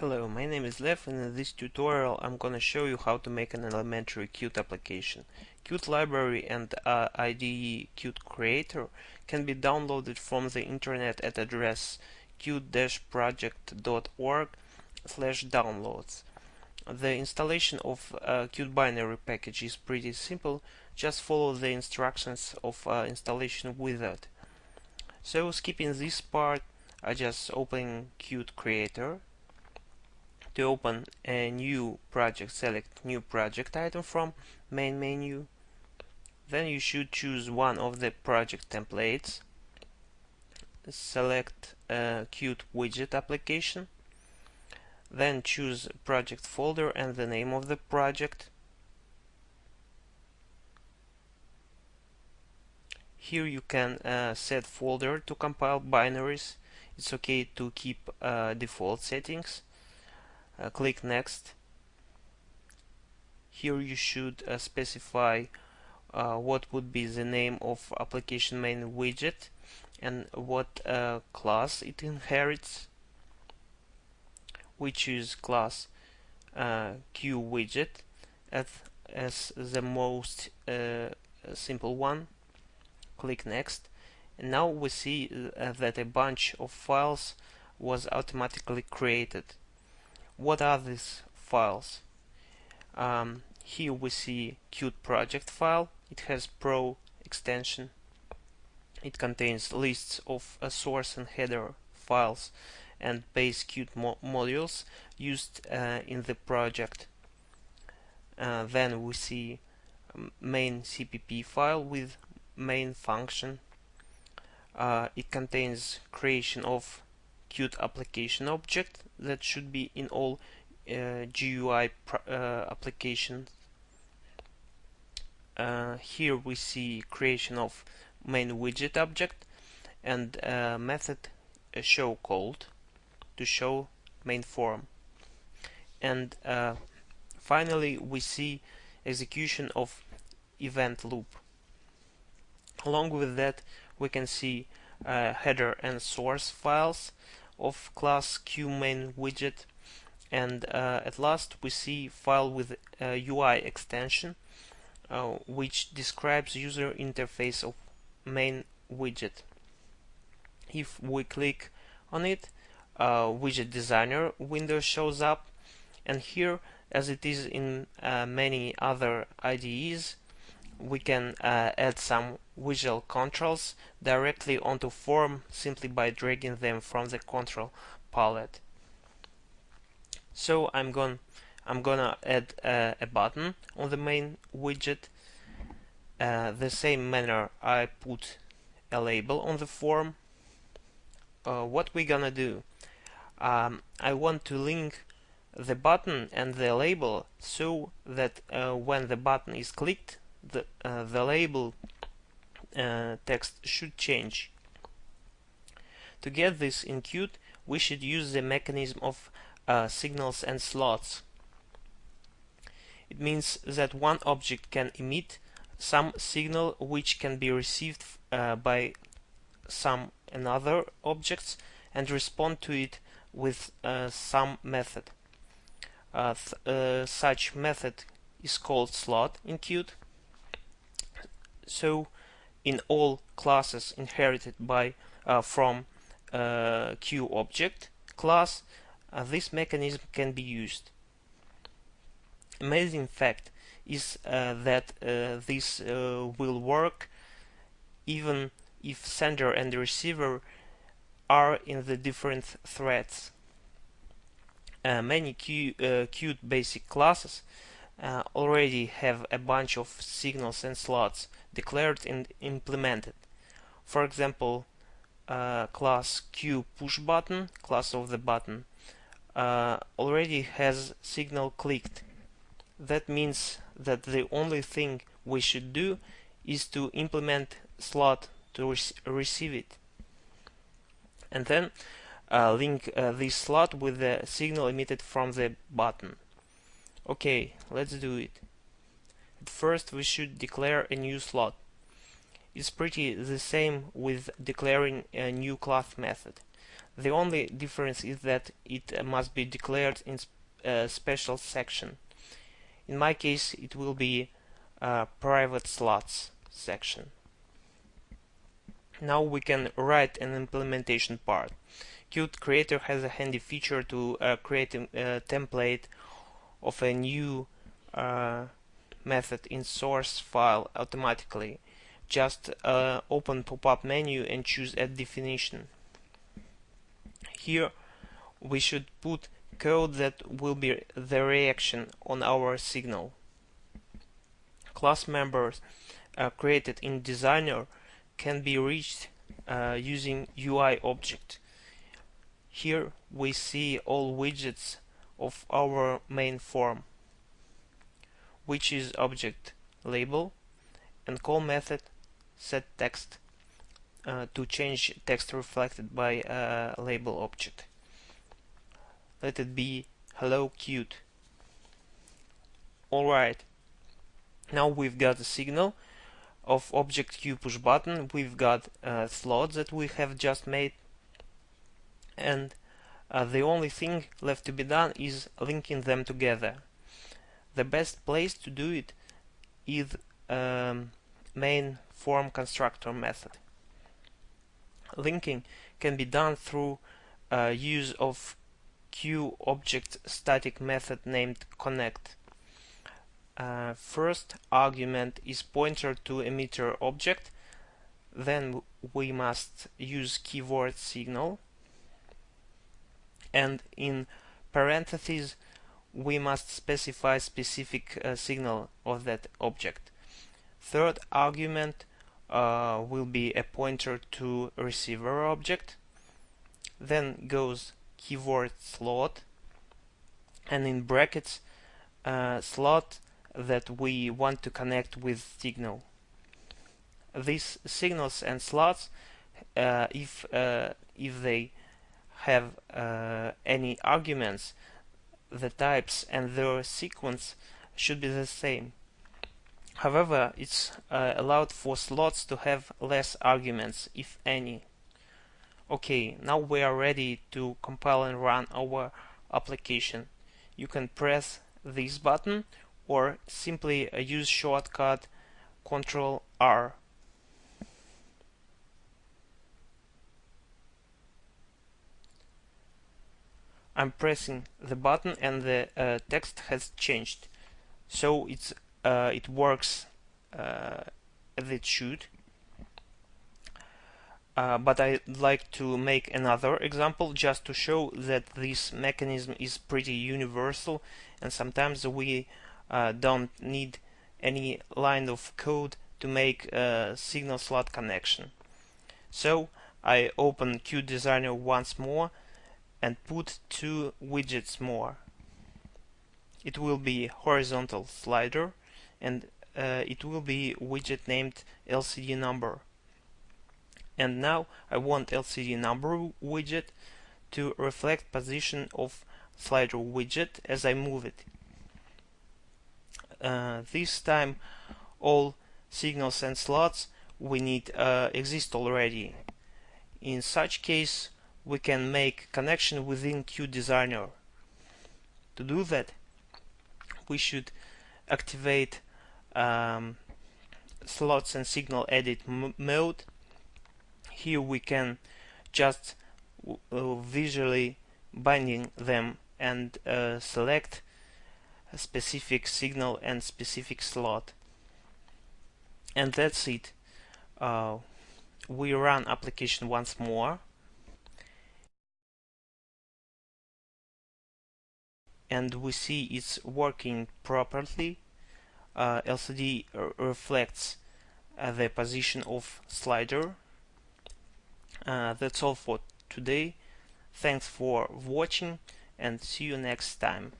Hello, my name is Lev and in this tutorial I'm gonna show you how to make an elementary Qt application. Qt library and uh, IDE Qt Creator can be downloaded from the internet at address qt-project.org slash downloads. The installation of uh, Qt binary package is pretty simple, just follow the instructions of uh, installation wizard. So skipping this part, I just open Qt Creator to open a new project, select new project item from main menu. Then you should choose one of the project templates. Select a Qt widget application. Then choose project folder and the name of the project. Here you can uh, set folder to compile binaries. It's okay to keep uh, default settings uh, click next. Here you should uh, specify uh, what would be the name of application main widget and what uh, class it inherits we choose class uh, Q widget as, as the most uh, simple one. Click next. And now we see that a bunch of files was automatically created what are these files? Um, here we see Qt project file. It has pro extension. It contains lists of a source and header files and base Qt mo modules used uh, in the project. Uh, then we see main CPP file with main function. Uh, it contains creation of Qt application object that should be in all uh, GUI uh, applications. Uh, here we see creation of main widget object and method show called to show main form. And finally we see execution of event loop. Along with that we can see uh, header and source files of class QMain widget and uh, at last we see file with UI extension uh, which describes user interface of main widget. If we click on it, uh, widget designer window shows up and here as it is in uh, many other IDEs we can uh, add some visual controls directly onto form simply by dragging them from the control palette. So I'm going I'm gonna add uh, a button on the main widget. Uh, the same manner I put a label on the form. Uh, what we're gonna do? Um, I want to link the button and the label so that uh, when the button is clicked the, uh, the label uh, text should change. To get this in Qt, we should use the mechanism of uh, signals and slots. It means that one object can emit some signal which can be received uh, by some another objects and respond to it with uh, some method. Uh, th such method is called slot in Qt so in all classes inherited by uh, from uh, Q object class uh, this mechanism can be used. Amazing fact is uh, that uh, this uh, will work even if sender and receiver are in the different threads. many Q, Qt basic classes uh, already have a bunch of signals and slots declared and implemented. For example, uh, class Q push button, class of the button, uh, already has signal clicked. That means that the only thing we should do is to implement slot to re receive it. And then uh, link uh, this slot with the signal emitted from the button. Okay, let's do it. First we should declare a new slot. It's pretty the same with declaring a new class method. The only difference is that it must be declared in a special section. In my case, it will be a private slots section. Now we can write an implementation part. Qt Creator has a handy feature to uh, create a, a, template of a new uh, method in source file automatically. Just uh, open pop-up menu and choose add definition. Here we should put code that will be the reaction on our signal. Class members uh, created in Designer can be reached uh, using UI object. Here we see all widgets of our main form, which is object label and call method set text uh, to change text reflected by a label object. Let it be hello Qt. Alright, now we've got a signal of object Q push button, we've got uh, slots that we have just made and uh, the only thing left to be done is linking them together. The best place to do it is um, main form constructor method. Linking can be done through uh, use of Q object static method named connect. Uh, first argument is pointer to emitter object then we must use keyword signal and in parentheses we must specify specific uh, signal of that object Third argument uh, will be a pointer to receiver object. Then goes keyword slot and in brackets uh, slot that we want to connect with signal. These signals and slots, uh, if uh, if they have uh, any arguments, the types and their sequence should be the same. However, it's uh, allowed for slots to have less arguments, if any. Okay, now we are ready to compile and run our application. You can press this button or simply uh, use shortcut Ctrl R. I'm pressing the button and the uh, text has changed. So it's uh, it works uh, as it should. Uh, but I'd like to make another example just to show that this mechanism is pretty universal and sometimes we uh, don't need any line of code to make a signal slot connection. So I open QDesigner once more and put two widgets more. It will be horizontal slider and uh, it will be widget named LCD number and now I want LCD number widget to reflect position of slider widget as I move it. Uh, this time all signals and slots we need uh, exist already. In such case we can make connection within QDesigner. To do that we should activate um, slots and signal edit mode. Here we can just uh, visually binding them and uh, select a specific signal and specific slot. And that's it. Uh, we run application once more and we see it's working properly uh, LCD reflects uh, the position of slider. Uh, that's all for today. Thanks for watching and see you next time.